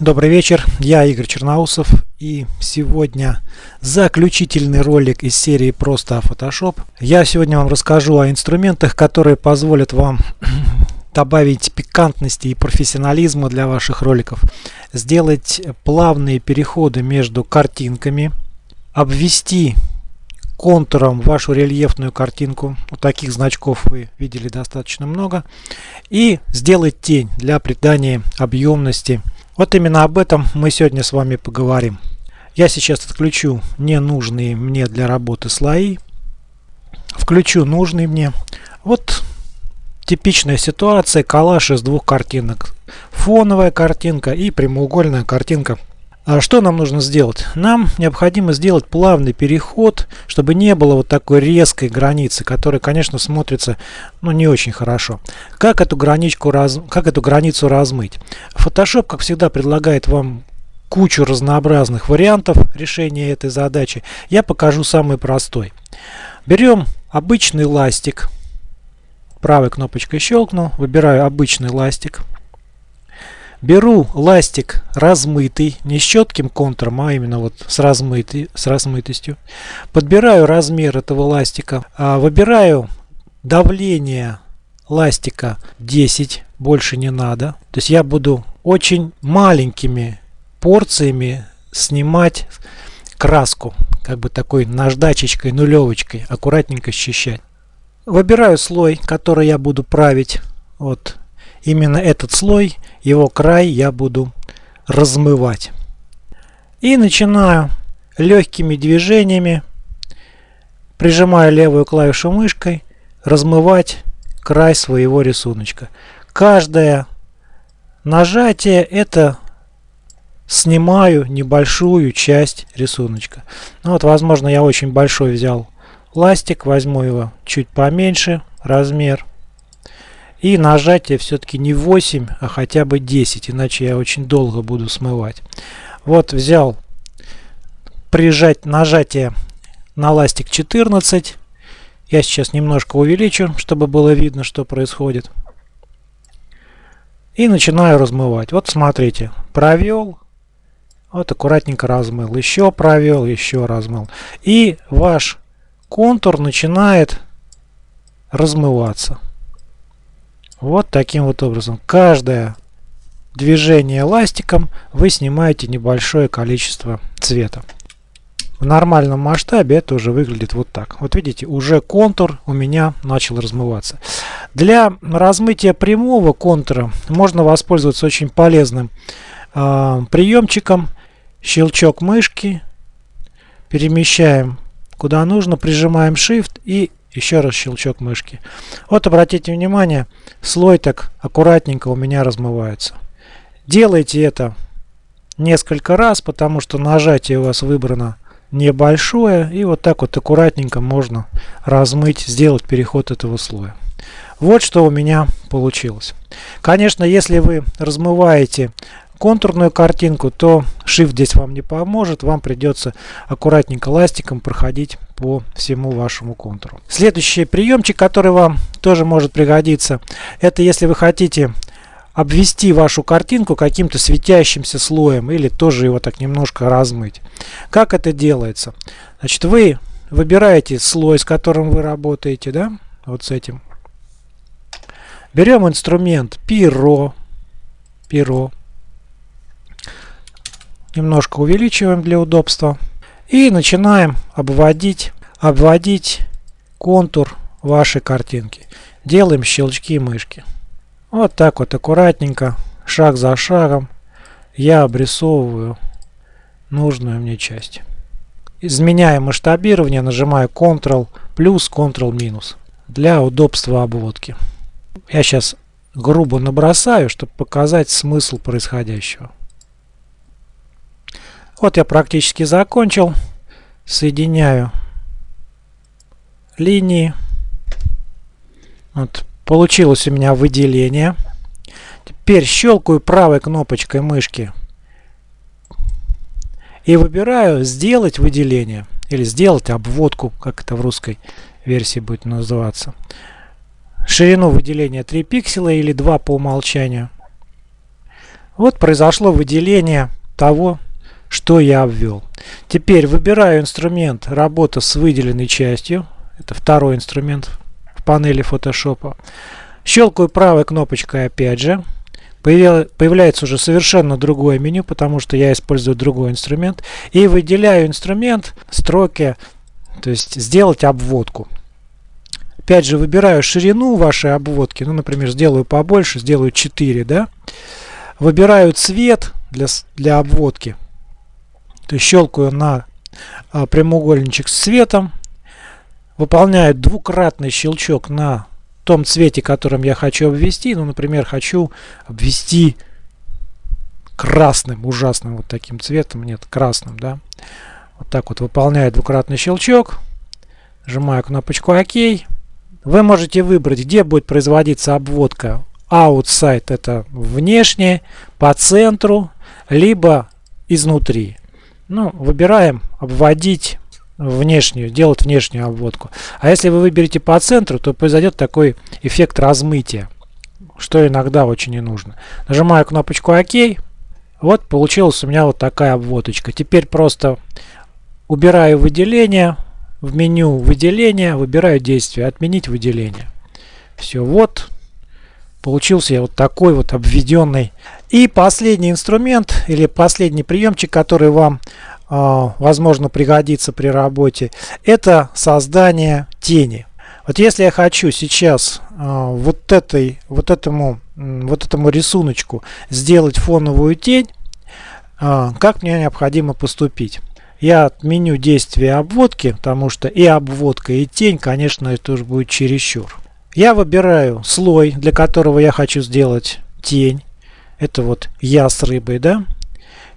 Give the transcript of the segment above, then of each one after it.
Добрый вечер, я Игорь Черноусов и сегодня заключительный ролик из серии «Просто Photoshop». Я сегодня вам расскажу о инструментах, которые позволят вам добавить пикантности и профессионализма для ваших роликов, сделать плавные переходы между картинками, обвести контуром вашу рельефную картинку. Вот таких значков вы видели достаточно много. И сделать тень для придания объемности вот именно об этом мы сегодня с вами поговорим. Я сейчас отключу ненужные мне для работы слои. Включу нужные мне. Вот типичная ситуация коллаж из двух картинок. Фоновая картинка и прямоугольная картинка что нам нужно сделать? Нам необходимо сделать плавный переход, чтобы не было вот такой резкой границы, которая, конечно, смотрится ну, не очень хорошо. Как эту, граничку раз... как эту границу размыть? Photoshop, как всегда, предлагает вам кучу разнообразных вариантов решения этой задачи. Я покажу самый простой. Берем обычный ластик. Правой кнопочкой щелкну, выбираю обычный ластик. Беру ластик размытый, не с четким контуром, а именно вот с, размытый, с размытостью. Подбираю размер этого ластика. А, выбираю давление ластика 10, больше не надо. То есть я буду очень маленькими порциями снимать краску. Как бы такой наждачечкой, нулевочкой, аккуратненько счищать. Выбираю слой, который я буду править. Вот именно этот слой, его край я буду размывать. И начинаю легкими движениями, прижимая левую клавишу мышкой, размывать край своего рисуночка. Каждое нажатие это снимаю небольшую часть рисуночка. Ну вот, возможно, я очень большой взял ластик, возьму его чуть поменьше размер и нажатие все-таки не 8, а хотя бы 10, иначе я очень долго буду смывать. Вот взял прижать нажатие на ластик 14. Я сейчас немножко увеличу, чтобы было видно, что происходит. И начинаю размывать. Вот смотрите, провел, вот аккуратненько размыл, еще провел, еще размыл. И ваш контур начинает размываться. Вот таким вот образом. Каждое движение ластиком вы снимаете небольшое количество цвета. В нормальном масштабе это уже выглядит вот так. Вот видите, уже контур у меня начал размываться. Для размытия прямого контура можно воспользоваться очень полезным э, приемчиком. Щелчок мышки. Перемещаем куда нужно, прижимаем Shift и еще раз щелчок мышки. Вот обратите внимание, слой так аккуратненько у меня размывается. Делайте это несколько раз, потому что нажатие у вас выбрано небольшое. И вот так вот аккуратненько можно размыть, сделать переход этого слоя. Вот что у меня получилось. Конечно, если вы размываете контурную картинку, то Shift здесь вам не поможет. Вам придется аккуратненько ластиком проходить по всему вашему контуру. Следующий приемчик, который вам тоже может пригодиться, это если вы хотите обвести вашу картинку каким-то светящимся слоем или тоже его так немножко размыть. Как это делается? Значит, вы выбираете слой, с которым вы работаете, да, вот с этим. Берем инструмент перо, перо, немножко увеличиваем для удобства и начинаем обводить, обводить контур вашей картинки. Делаем щелчки мышки. Вот так вот аккуратненько, шаг за шагом я обрисовываю нужную мне часть. Изменяя масштабирование, нажимаю Ctrl плюс, Ctrl минус для удобства обводки. Я сейчас грубо набросаю, чтобы показать смысл происходящего. Вот я практически закончил. Соединяю линии. Вот, получилось у меня выделение. Теперь щелкаю правой кнопочкой мышки и выбираю сделать выделение или сделать обводку, как это в русской версии будет называться. Ширину выделения 3 пикселя или 2 по умолчанию. Вот произошло выделение того, что я обвел. Теперь выбираю инструмент работа с выделенной частью. Это второй инструмент в панели Photoshop. Щелкаю правой кнопочкой опять же. Появляется уже совершенно другое меню, потому что я использую другой инструмент. И выделяю инструмент строки, то есть сделать обводку. Опять же выбираю ширину вашей обводки. Ну, например, сделаю побольше, сделаю 4, да. Выбираю цвет для, для обводки. То есть щелкаю на а, прямоугольничек с цветом. Выполняю двукратный щелчок на том цвете, которым я хочу обвести. Ну, например, хочу обвести красным, ужасным вот таким цветом. Нет, красным, да. Вот так вот выполняю двукратный щелчок. Нажимаю кнопочку ОК. Вы можете выбрать, где будет производиться обводка. Outside это внешне, по центру, либо изнутри. Ну, выбираем обводить внешнюю, делать внешнюю обводку. А если вы выберете по центру, то произойдет такой эффект размытия, что иногда очень не нужно. Нажимаю кнопочку ОК. Вот получилась у меня вот такая обводочка. Теперь просто убираю выделение. В меню выделения выбираю действие «Отменить выделение». Все, вот получился я вот такой вот обведенный. И последний инструмент или последний приемчик, который вам э, возможно пригодится при работе, это создание тени. Вот если я хочу сейчас э, вот этой, вот этому, вот этому рисуночку сделать фоновую тень, э, как мне необходимо поступить? Я отменю действие обводки, потому что и обводка, и тень, конечно, это уже будет чересчур. Я выбираю слой, для которого я хочу сделать тень. Это вот я с рыбой, да?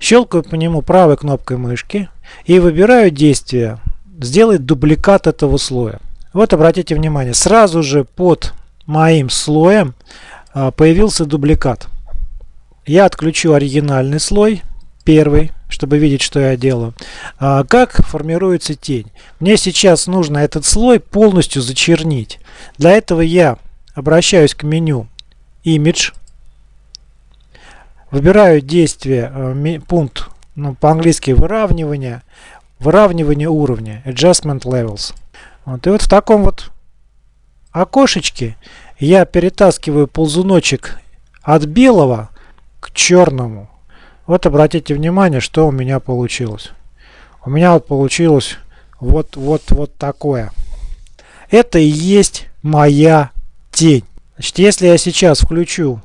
Щелкаю по нему правой кнопкой мышки и выбираю действие сделать дубликат этого слоя. Вот обратите внимание, сразу же под моим слоем а, появился дубликат. Я отключу оригинальный слой, первый, чтобы видеть, что я делаю. А, как формируется тень? Мне сейчас нужно этот слой полностью зачернить. Для этого я обращаюсь к меню Image, выбираю действие, э, пункт, ну, по-английски выравнивание, выравнивание уровня, Adjustment Levels. Вот, и вот в таком вот окошечке я перетаскиваю ползуночек от белого к черному. Вот обратите внимание, что у меня получилось. У меня вот получилось вот, вот, вот такое. Это и есть моя тень. Значит, если я сейчас включу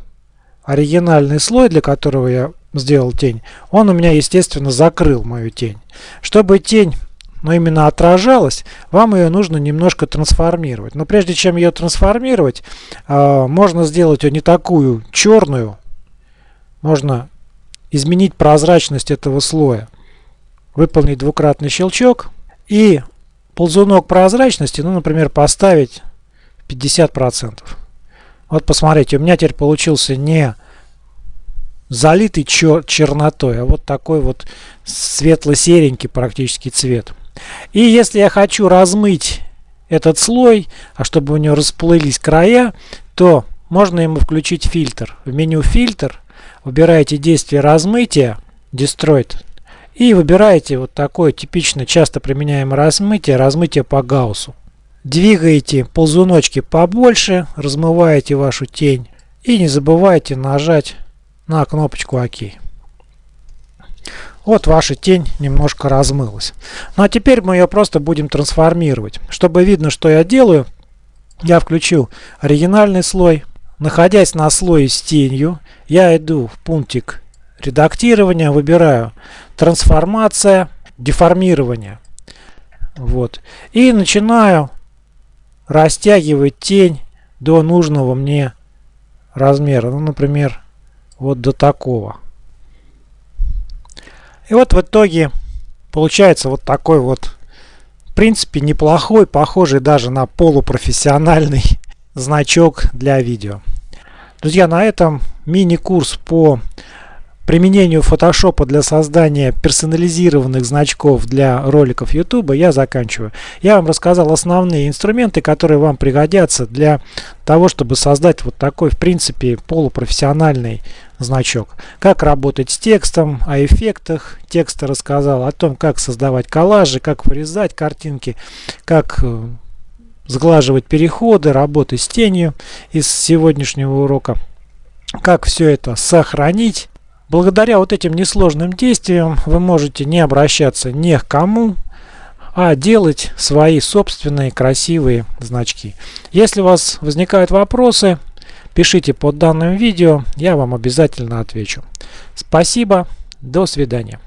оригинальный слой, для которого я сделал тень, он у меня, естественно, закрыл мою тень. Чтобы тень но именно отражалась, вам ее нужно немножко трансформировать. Но прежде чем ее трансформировать, э, можно сделать ее не такую черную, можно изменить прозрачность этого слоя, выполнить двукратный щелчок и ползунок прозрачности, ну, например, поставить 50%. Вот посмотрите, у меня теперь получился не залитый чер чернотой, а вот такой вот светло-серенький практически цвет. И если я хочу размыть этот слой, а чтобы у него расплылись края, то можно ему включить фильтр. В меню фильтр выбираете действие размытия, Destroyed, и выбираете вот такое типично часто применяемое размытие, размытие по Гауссу. Двигаете ползуночки побольше, размываете вашу тень и не забывайте нажать на кнопочку ОК. Вот ваша тень немножко размылась. Ну а теперь мы ее просто будем трансформировать. Чтобы видно, что я делаю, я включу оригинальный слой. Находясь на слое с тенью, я иду в пунктик редактирования, выбираю трансформация, деформирование. Вот. И начинаю растягивать тень до нужного мне размера. Ну, например, вот до такого. И вот в итоге получается вот такой вот, в принципе, неплохой, похожий даже на полупрофессиональный значок для видео. Друзья, на этом мини-курс по применению Photoshop для создания персонализированных значков для роликов YouTube я заканчиваю. Я вам рассказал основные инструменты, которые вам пригодятся для того, чтобы создать вот такой, в принципе, полупрофессиональный значок. Как работать с текстом, о эффектах текста рассказал, о том, как создавать коллажи, как вырезать картинки, как э, сглаживать переходы, работать с тенью из сегодняшнего урока. Как все это сохранить. Благодаря вот этим несложным действиям вы можете не обращаться ни к кому, а делать свои собственные красивые значки. Если у вас возникают вопросы, пишите под данным видео, я вам обязательно отвечу. Спасибо, до свидания.